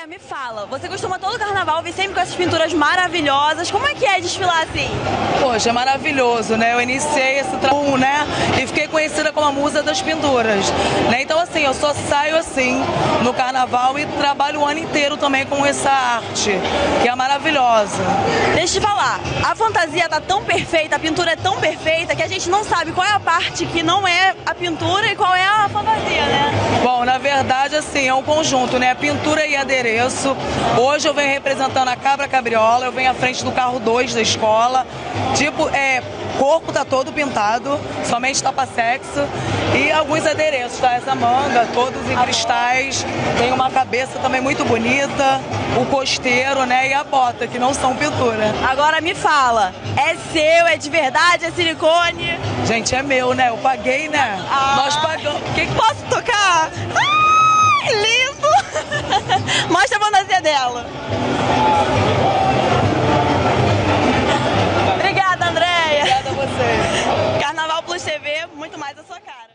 Andréia, me fala, você costuma todo carnaval vir sempre com essas pinturas maravilhosas. Como é que é desfilar assim? Poxa, é maravilhoso, né? Eu iniciei esse trabalho, né? E fiquei conhecida como a musa das pinturas. Né? Então, assim, eu só saio assim no carnaval e trabalho o ano inteiro também com essa arte, que é maravilhosa. Deixa eu te falar, a fantasia tá tão perfeita, a pintura é tão perfeita que a gente não sabe qual é a parte que não é a pintura e qual é a fantasia, assim, é um conjunto, né? Pintura e adereço. Hoje eu venho representando a Cabra Cabriola, eu venho à frente do carro 2 da escola. Tipo, é, corpo tá todo pintado, somente tapa-sexo. E alguns adereços, tá? Essa manga, todos em cristais. Tem uma cabeça também muito bonita, o costeiro, né? E a bota, que não são pintura. Agora me fala, é seu, é de verdade, é silicone? Gente, é meu, né? Eu paguei, né? Ah. Nós pagamos. Que posso dela. Obrigada, Andréia. Obrigada a vocês. Carnaval Plus TV, muito mais a sua cara.